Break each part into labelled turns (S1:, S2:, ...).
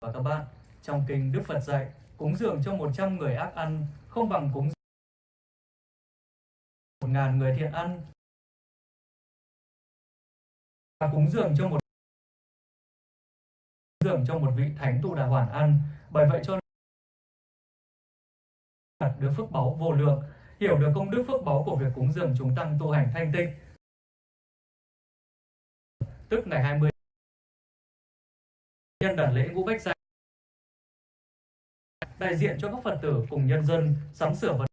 S1: và các bạn, trong kinh Đức Phật dạy, cúng dường cho 100 người ác ăn không bằng cúng một ngàn người thiện ăn. Và cúng dường cho một dường cho một vị thánh tu đà hoàn ăn. Bởi vậy cho đạt được phước báu vô lượng hiểu được công đức phước báu của việc cúng dường chúng tăng tu hành thanh tịnh. Tức ngày 20 nhân đặt lễ ngũ bách gia đại diện cho các Phật tử cùng nhân dân sắm sửa vật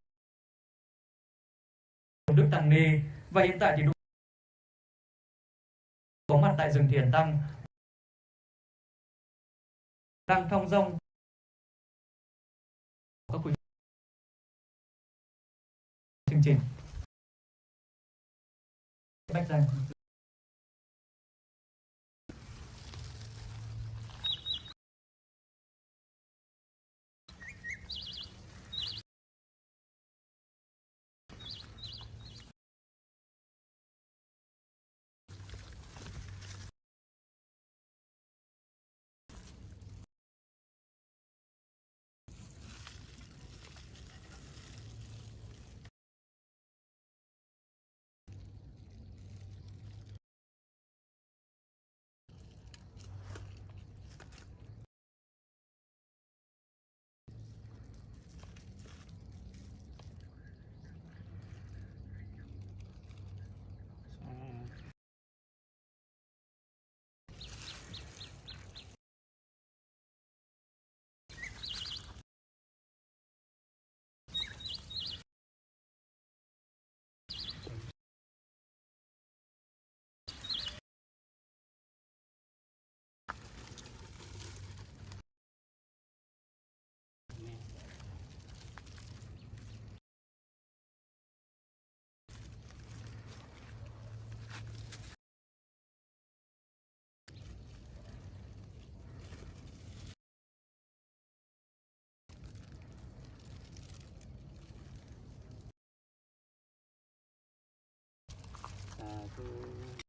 S1: Đức Tăng Ni. Và hiện tại thì đúng có mặt tại rừng Thiền Tăng. Đang thong dong các quý chương trình. Bách danh
S2: Apple.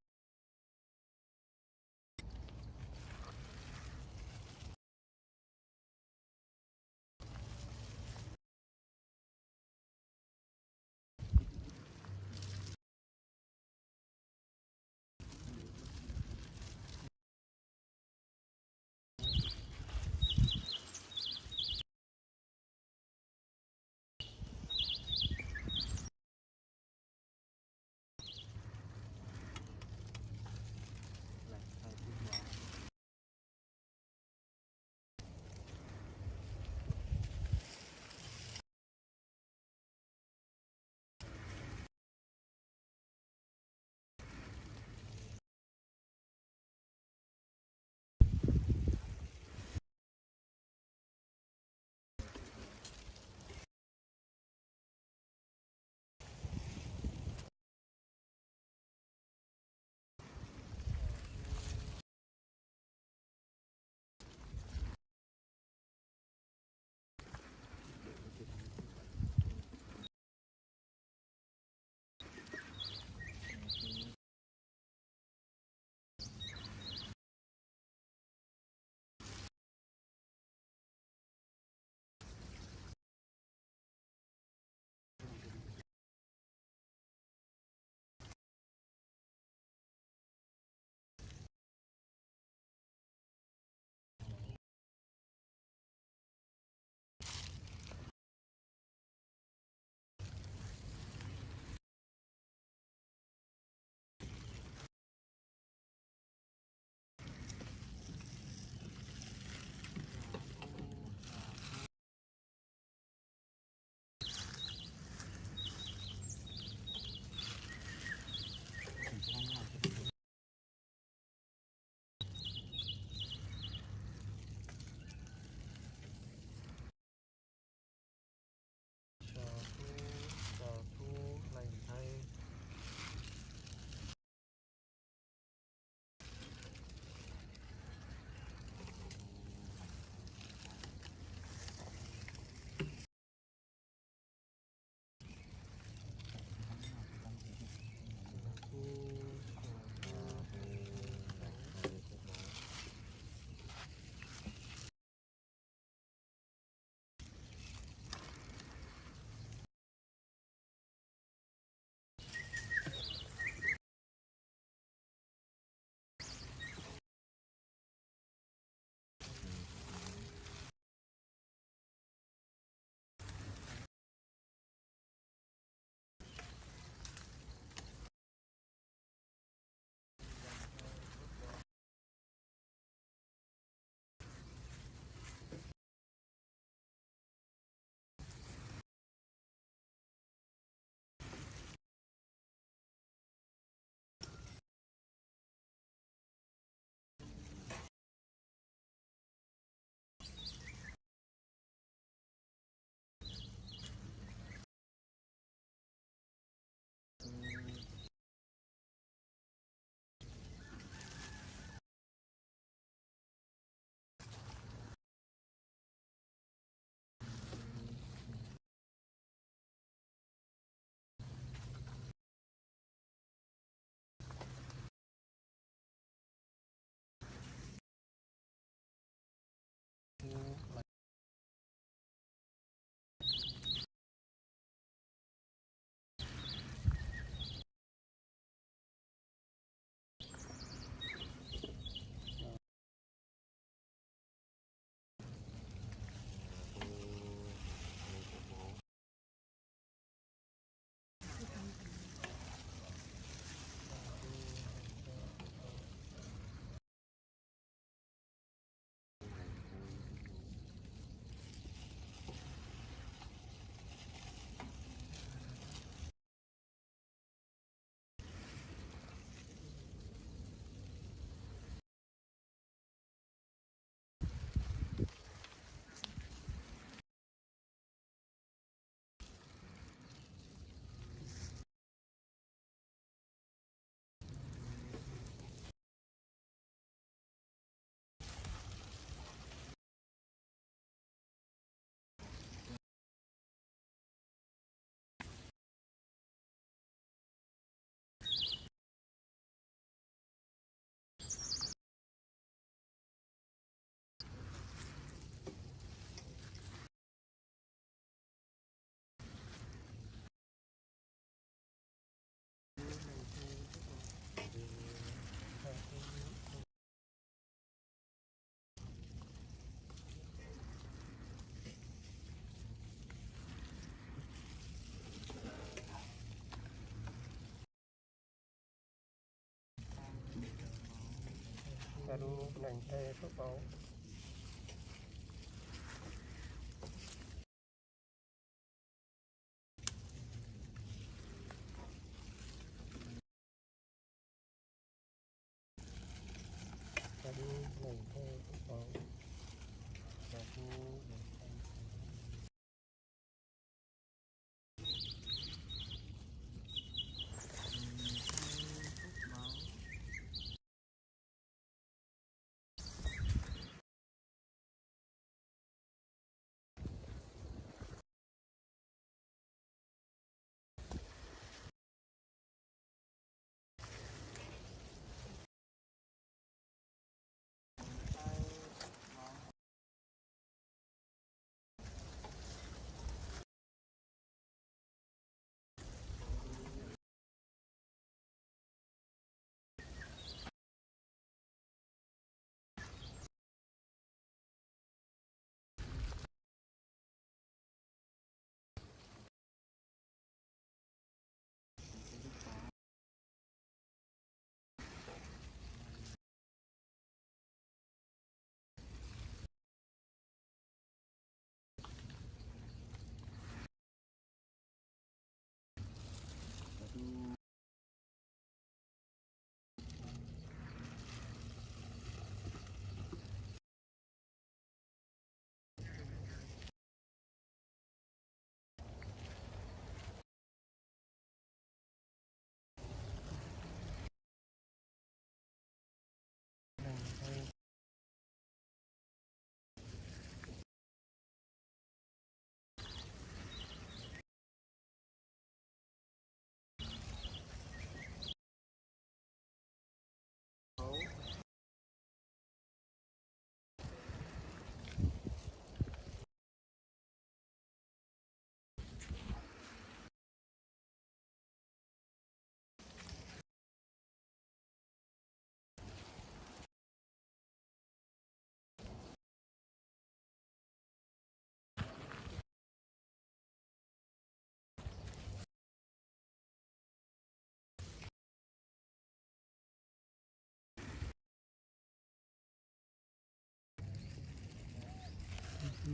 S2: ta đu nành tay phước báu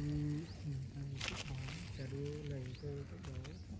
S2: Hãy subscribe cho kênh Ghiền Mì Gõ Để không bỏ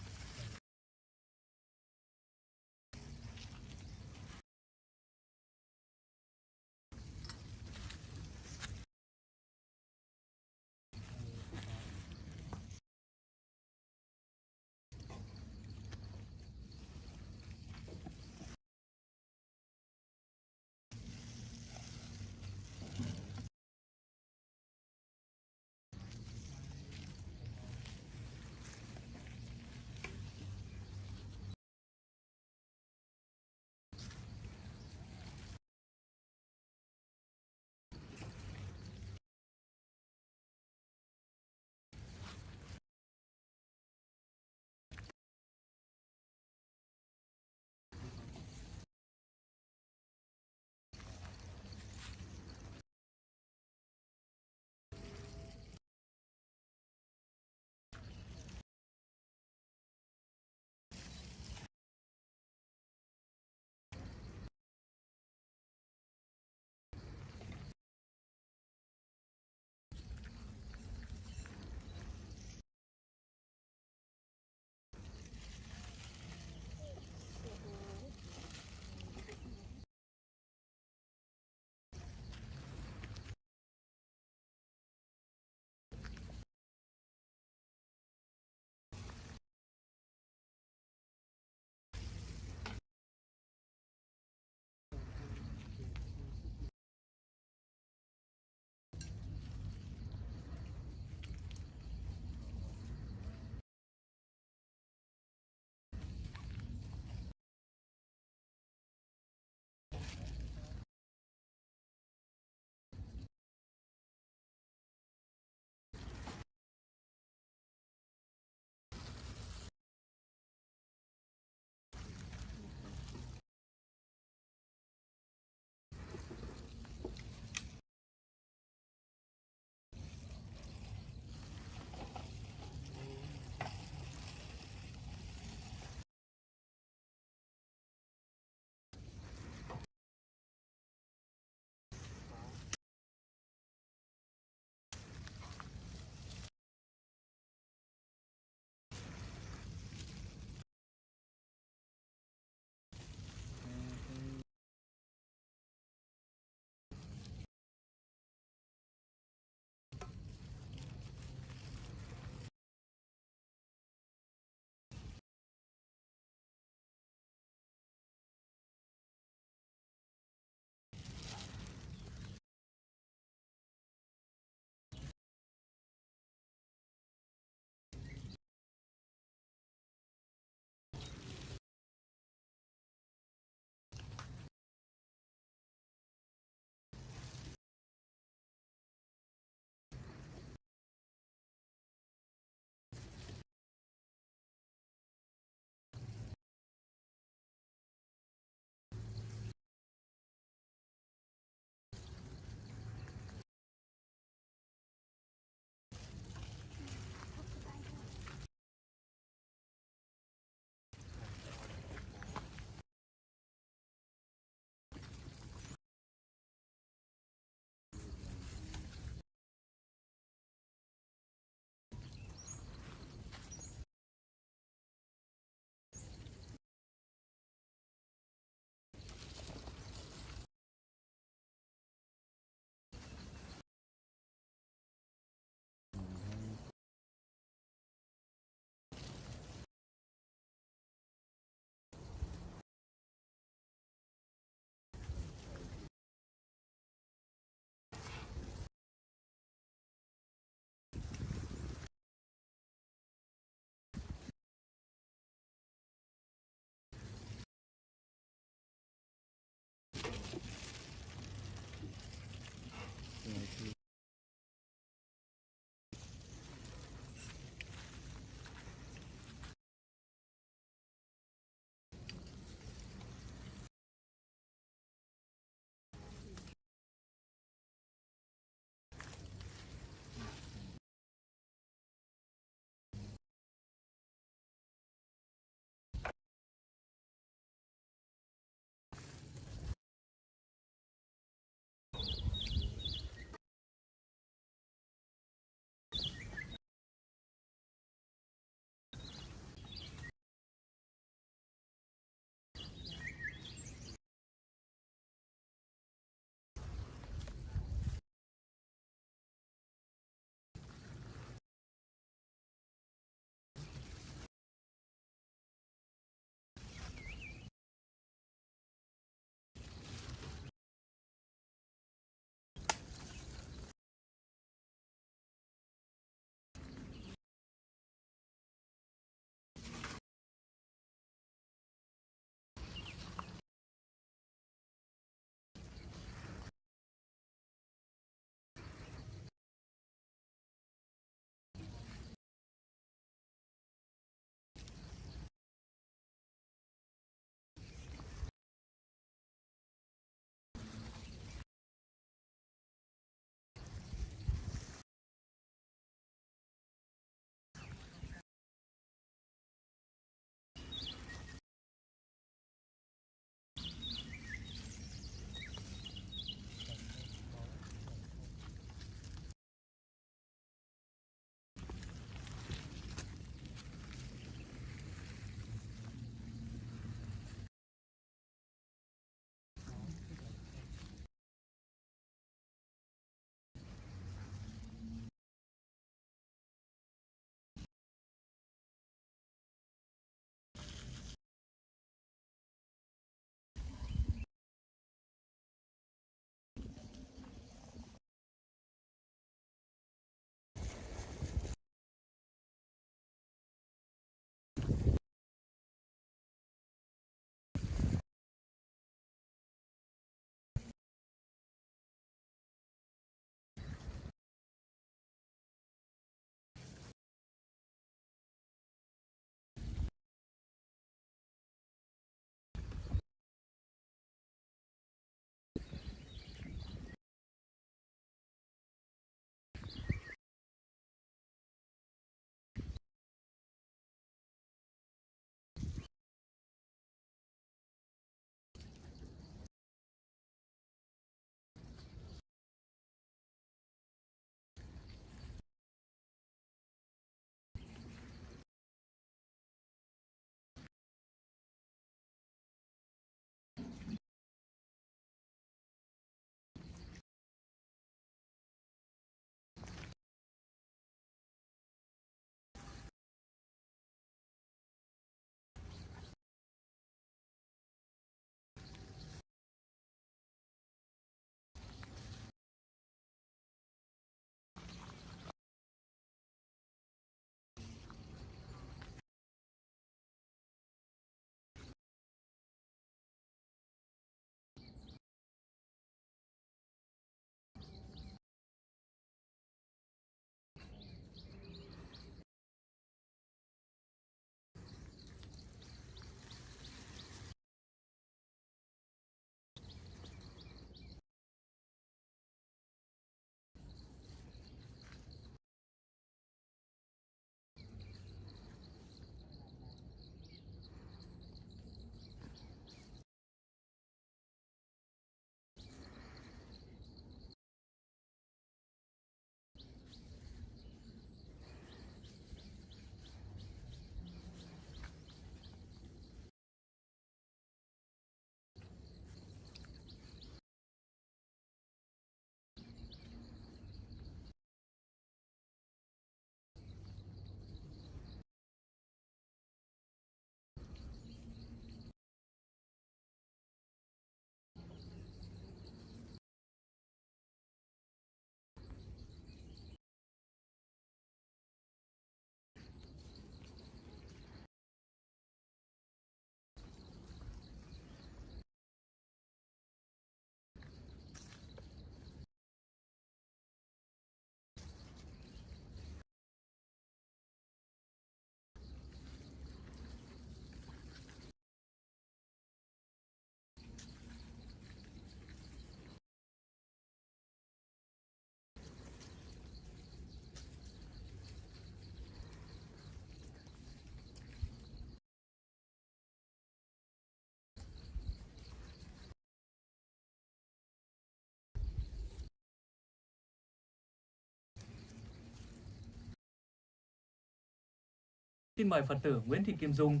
S1: Xin mời Phật tử Nguyễn Thị Kim Dung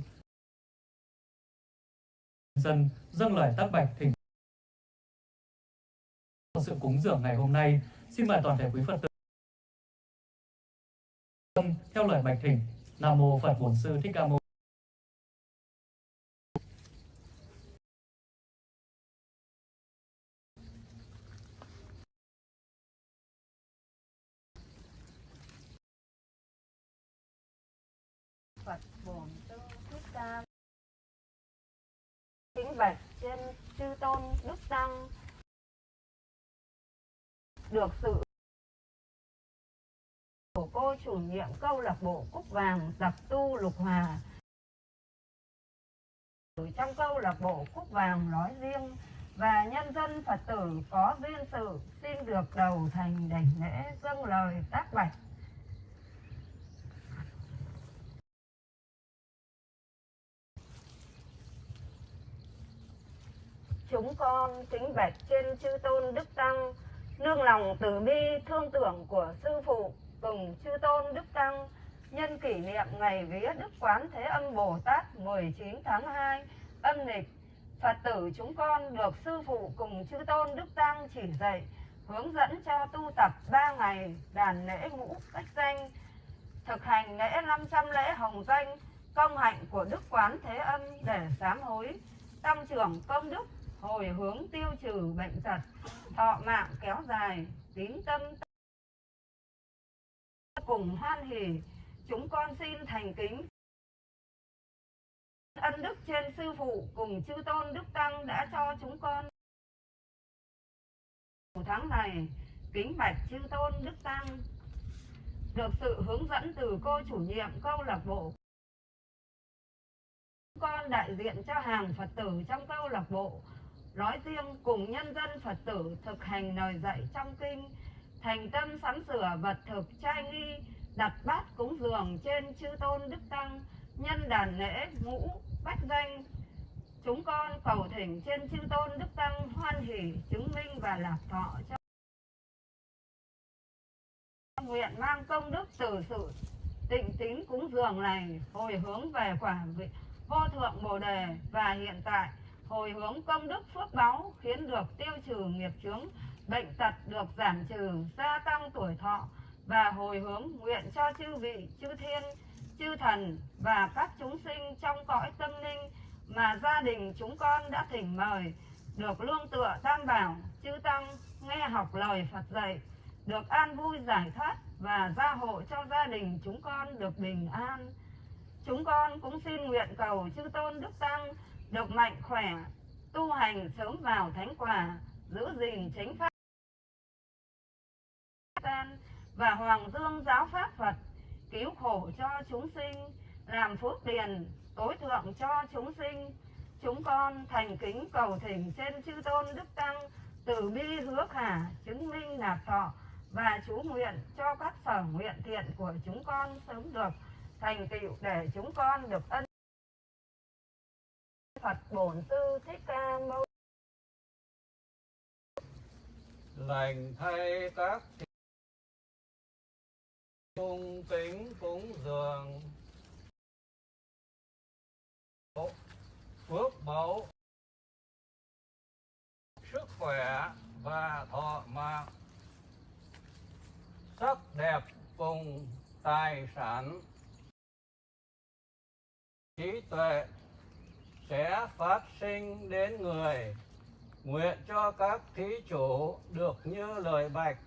S1: dân dâng lời tác bạch thỉnh sự cúng dường ngày hôm nay. Xin mời toàn thể quý Phật tử theo lời bạch thỉnh. Nam mô Phật Bổn Sư Thích Ca Mâu
S3: Phật bổn sư thích ca kính bạch trên chư tôn đức tăng. Được sự của cô chủ nhiệm câu lạc bộ cúc vàng tập tu lục hòa trong câu lạc bộ cúc vàng nói riêng và nhân dân phật tử có duyên sự xin được đầu thành đảnh lễ dâng lời tác bạch. Chúng con kính bạch trên chư tôn đức tăng, nương lòng từ bi thương tưởng của sư phụ cùng chư tôn đức tăng, nhân kỷ niệm ngày vía đức quán thế âm bồ tát 19 tháng 2 âm lịch. Phật tử chúng con được sư phụ cùng chư tôn đức tăng chỉ dạy, hướng dẫn cho tu tập ba ngày đàn lễ ngũ cách danh, thực hành lễ 500 lễ hồng danh, công hạnh của đức quán thế âm để sám hối. Tăng trưởng công đức hồi hướng tiêu trừ bệnh tật, thọ mạng kéo dài, tín tâm cùng hoan hỉ chúng con xin thành kính. Ân đức trên sư phụ cùng chư tôn đức tăng đã cho chúng con. Tháng này, kính bạch chư tôn đức tăng. Được sự hướng dẫn từ cô chủ nhiệm câu lạc bộ. Con đại diện cho hàng phật tử trong câu lạc bộ nói riêng cùng nhân dân phật tử thực hành lời dạy trong kinh, thành tâm sắm sửa vật thực trai nghi, đặt bát cúng dường trên chư tôn đức tăng, nhân đàn lễ ngũ, bách danh. Chúng con cầu thỉnh trên chư tôn đức tăng hoan hỷ, chứng minh và lạc thọ cho nguyện mang công đức từ sự tịnh tín cúng dường này hồi hướng về quả vị vô thượng bồ đề và hiện tại hồi hướng công đức phước báu khiến được tiêu trừ nghiệp chướng, bệnh tật được giảm trừ, gia tăng tuổi thọ và hồi hướng nguyện cho chư vị, chư thiên, chư thần và các chúng sinh trong cõi tâm linh mà gia đình chúng con đã thỉnh mời, được lương tựa tam bảo, chư tăng, nghe học lời Phật dạy, được an vui giải thoát và gia hộ cho gia đình chúng con được bình an. Chúng con cũng xin nguyện cầu chư tôn đức tăng được mạnh khỏe, tu hành sớm vào thánh quả, giữ gìn chính pháp và hoàng dương giáo pháp Phật, cứu khổ cho chúng sinh, làm phước điền, tối thượng cho chúng sinh. Chúng con thành kính cầu thỉnh trên chư tôn đức tăng, từ bi hứa khả, chứng minh nạp thọ và chú nguyện cho các sở nguyện thiện của chúng con sớm được thành tựu để chúng con được ân Phật Bổn Sư Thích Ca Mâu
S2: lành thay các cung kính cúng dường. Phước báu, sức khỏe và thọ mạng. Sắc đẹp cùng tài sản. Trí tuệ sẽ phát sinh đến người. Nguyện cho các thí chủ được như lời bạch.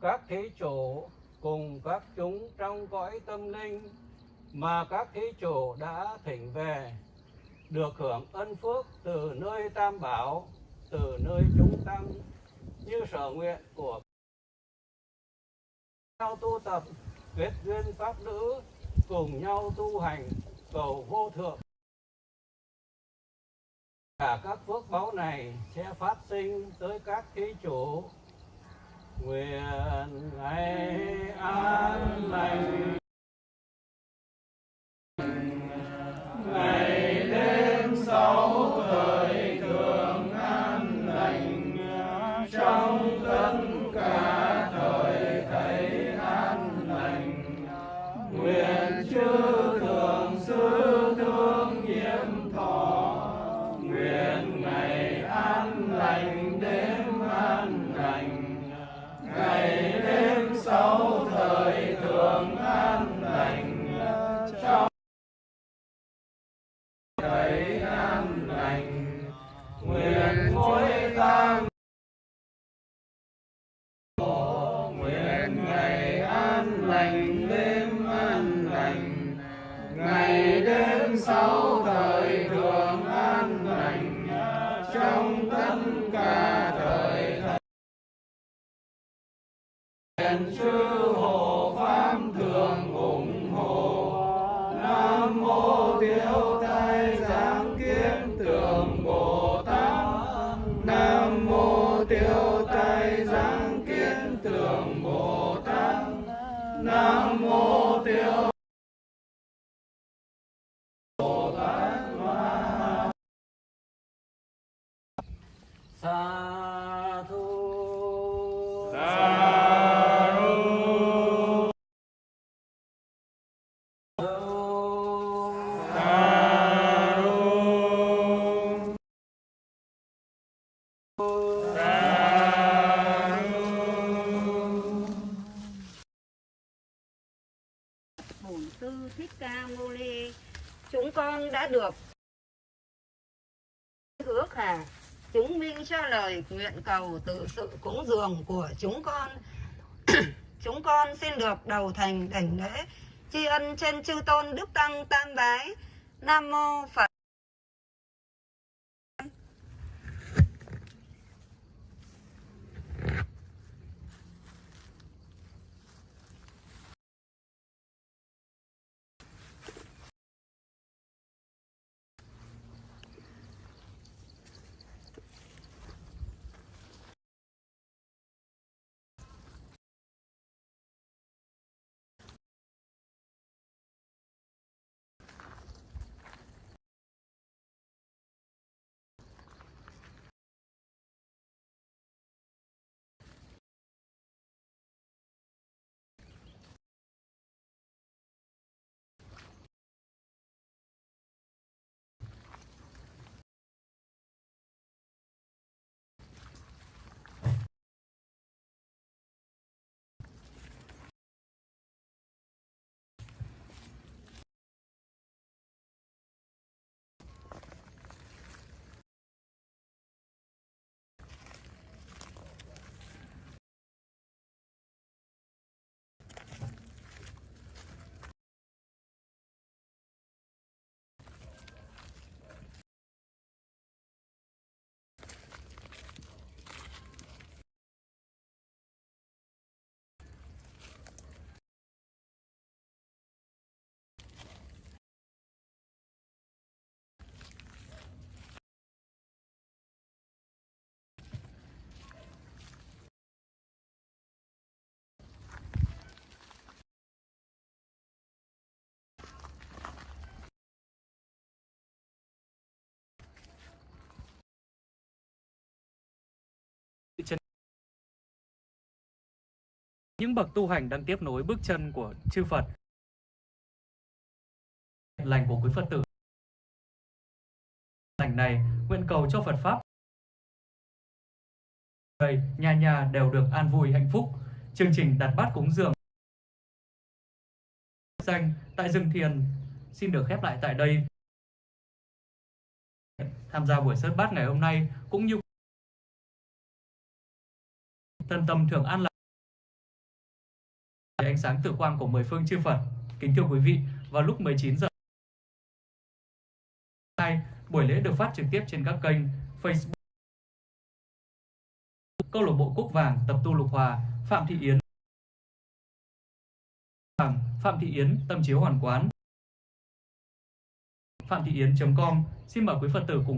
S2: Các thí chủ cùng các chúng trong cõi tâm linh mà các thí chủ đã thỉnh về, được hưởng ân phước từ nơi tam bảo, từ nơi chúng tăng, như sở nguyện của nhau tu tập, kết duyên pháp nữ, cùng nhau tu hành cầu vô thượng cả các phước báu này sẽ phát sinh tới các thí chủ. Nguyện ngày an lành. Ngày đêm sáu thời thường an lành. Trong tất cả thời thầy an lành. Nguyện chư
S3: 他 nguyện cầu tự sự cúng dường của chúng con. Chúng con xin được đầu thành đảnh lễ tri ân trên chư tôn đức tăng tam bái. Nam mô phật.
S1: Những bậc tu hành đang tiếp nối bước chân của chư Phật. Lành của quý Phật tử. Lành này nguyện cầu cho Phật Pháp. Đây, nhà nhà đều được an vui hạnh phúc. Chương trình đặt bát cúng dường danh tại rừng thiền xin được khép lại tại đây. Tham gia buổi sớt bát ngày hôm nay cũng như thân tâm thường an lạc ánh sáng tử quang của mười phương chư Phật. Kính thưa quý vị, vào lúc 19 giờ nay, buổi lễ được phát trực tiếp trên các kênh Facebook Câu lạc bộ Cúc Vàng, Tập tu Lục Hòa, Phạm Thị Yến, Phạm Thị Yến, Tâm chiếu Hoàn Quán, phạm thị yến.com. Xin mời quý Phật tử cùng